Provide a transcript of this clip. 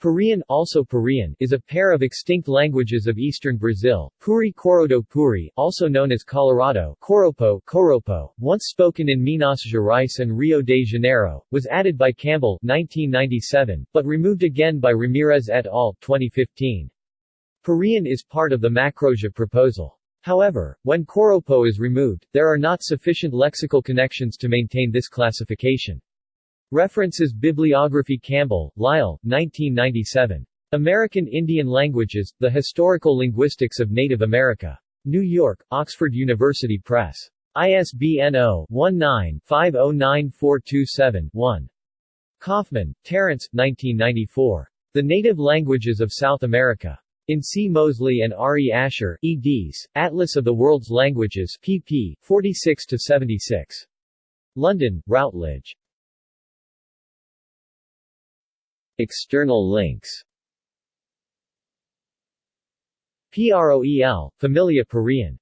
Parian, also Parian is a pair of extinct languages of eastern Brazil, Puri Coroado Puri, also known as Colorado Coropo, Coropo, once spoken in Minas Gerais and Rio de Janeiro, was added by Campbell 1997, but removed again by Ramirez et al. 2015. Parian is part of the Macro-Jê proposal. However, when Coropo is removed, there are not sufficient lexical connections to maintain this classification. References Bibliography Campbell, Lyle, 1997. American Indian Languages, The Historical Linguistics of Native America. New York, Oxford University Press. ISBN 0-19-509427-1. Kaufman, Terence, 1994. The Native Languages of South America. In C. Mosley and R. E. Asher, eds., Atlas of the World's Languages, pp. 46-76. London, Routledge. External links. PROEL, Familia Parian